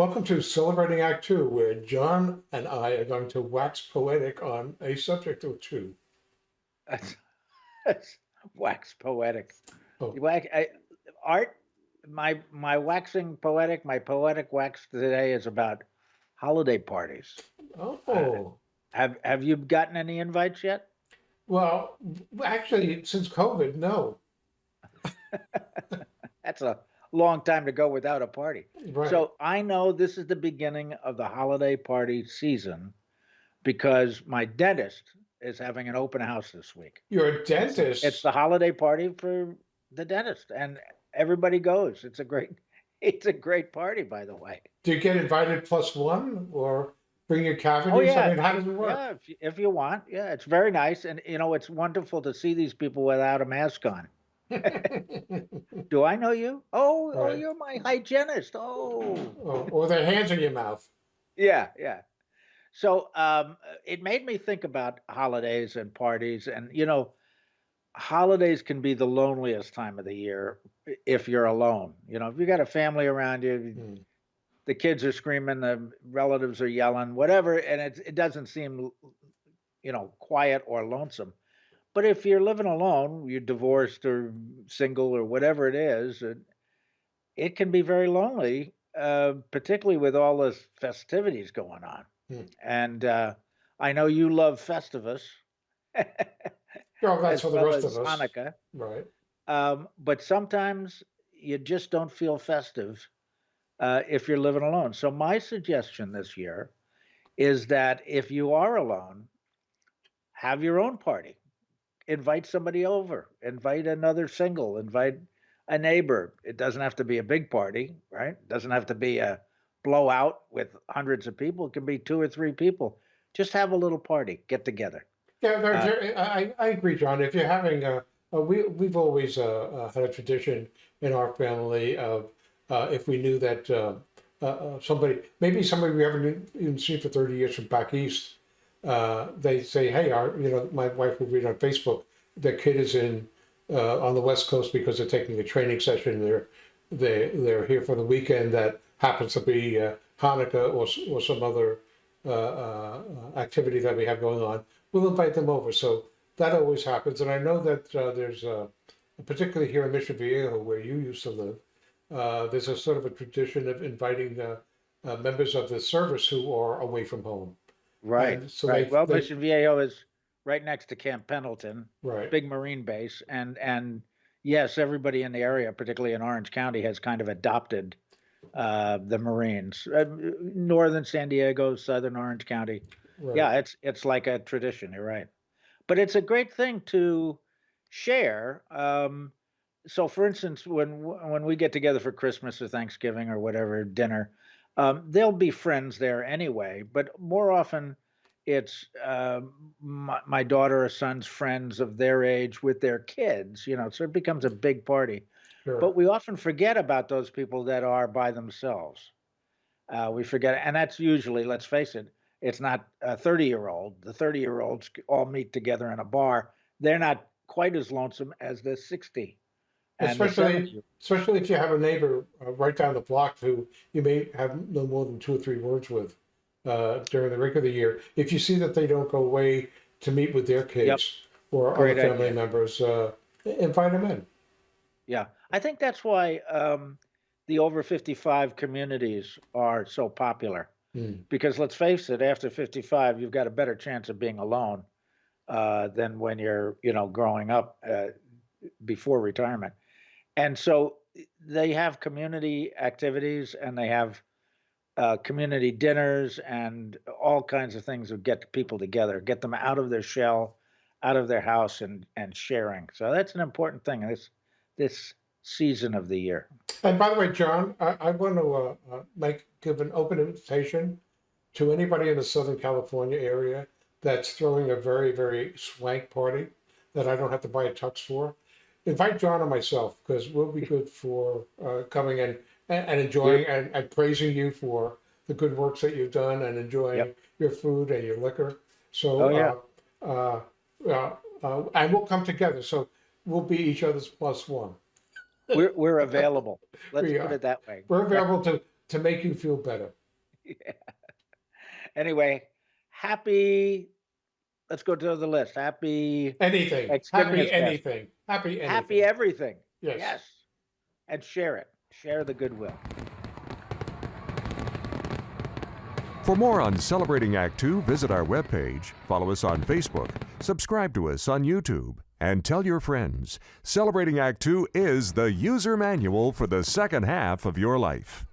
Welcome to Celebrating Act Two, where John and I are going to wax poetic on a subject or two. That's, that's wax poetic. Oh. Wax, I, art, my my waxing poetic, my poetic wax today is about holiday parties. Oh, Have have you gotten any invites yet? well, actually, since COVID, no. That's a long time to go without a party. Right. So I know this is the beginning of the holiday party season because my dentist is having an open house this week. You're a dentist. It's the holiday party for the dentist and everybody goes. It's a great it's a great party by the way. Do you get invited plus one or bring your cavities? Oh, yeah. I mean, how does it work? Yeah, if you, if you want. Yeah, it's very nice and you know it's wonderful to see these people without a mask on. Do I know you? Oh, oh Right. you're my hygienist. Oh. or, or their hands in your mouth. Yeah, yeah. So um, it made me think about holidays and parties, and you know, holidays can be the loneliest time of the year if you're alone. You know, if you got a family around you, Hmm. the kids are screaming, the relatives are yelling, whatever, and it it doesn't seem, you know, quiet or lonesome. But if you're living alone, you're divorced or single or whatever it is, it, it can be very lonely, uh, particularly with all the festivities going on. Hmm. And uh, I know you love Festivus. Oh, that's for the well rest of us. Hanukkah. Right. Um, but sometimes you just don't feel festive uh, if you're living alone. So my suggestion this year is that if you are alone, have your own party. Invite somebody over. Invite another single. Invite a neighbor. It doesn't have to be a big party, right? It doesn't have to be a blowout with hundreds of people. It can be two or three people. Just have a little party. Get together. Yeah, there, Uh, there- I, I I agree, John. If you're having a, uh, we, we've always uh, uh, had a tradition in our family of uh, if we knew that uh, uh, somebody, maybe somebody we haven't even seen for 30 years from back east, uh, they say, hey, our, you know, my wife would read on Facebook, their kid is in uh, on the West Coast because they're taking a training session. They're they they're here for the weekend that happens to be uh, Hanukkah or or some other uh, uh, activity that we have going on. We'll invite them over. So that always happens, and I know that uh, there's particularly here in Mission Viejo, where you used to live. There's a sort of a tradition of inviting members of the service who are away from home. Right. And so right. well, they- Mission Viejo is right next to Camp Pendleton. Right. big marine base and and yes everybody in the area particularly in orange county has kind of adopted uh the marines uh, northern san diego southern orange county right. yeah it's it's like a tradition you're right but it's a great thing to share um so for instance when when we get together for christmas or thanksgiving or whatever dinner um there'll be friends there anyway but more often it's um my, my daughter or son's friends of their age with their kids you know so it becomes a big party. Sure. but we often forget about those people that are by themselves. Uh, we forget and that's usually let's face it it's not a 30 year old the 30 year olds all meet together in a bar. They're not quite as lonesome as the 60 and the Especially- Especially if you have a neighbor uh, right down the block who you may have no more than two or three words with uh, during the regular year. If you see that they don't go away to meet with their kids or Great other family idea. members, uh, invite them in. Yeah, I think that's why um, the over 55 communities are so popular. Hmm. Because let's face it, after 55, you've got a better chance of being alone uh, than when you're, you know, growing up uh, before retirement. And so eh, they have community activities and they have uh, community dinners and all kinds of things that get people together, get them out of their shell, out of their house, and and sharing. So that's an important thing. This this season of the year. And by the way, John, I, I want to uh, uh, make give an open invitation to anybody in the Southern California area that's throwing a very very swank party that I don't have to buy a tux for. Invite John and myself because we'll be good for uh, coming in and, and enjoying and, and praising you for the good works that you've done and enjoying Yep. your food and your liquor. So Oh, yeah. uh, uh, uh, uh, and we'll come together. So we'll be each other's plus one. We're we're available. Let's We put it that way. We're available to to make you feel better. Yeah. Anyway, happy. Let's go to the list. Happy, Anything, happy is best. anything, happy anything. happy everything. Yes. Yes. And share it. Share the goodwill. For more on Celebrating Act Two, visit our webpage, follow us on Facebook, subscribe to us on YouTube, and tell your friends. Celebrating Act Two is the user manual for the second half of your life.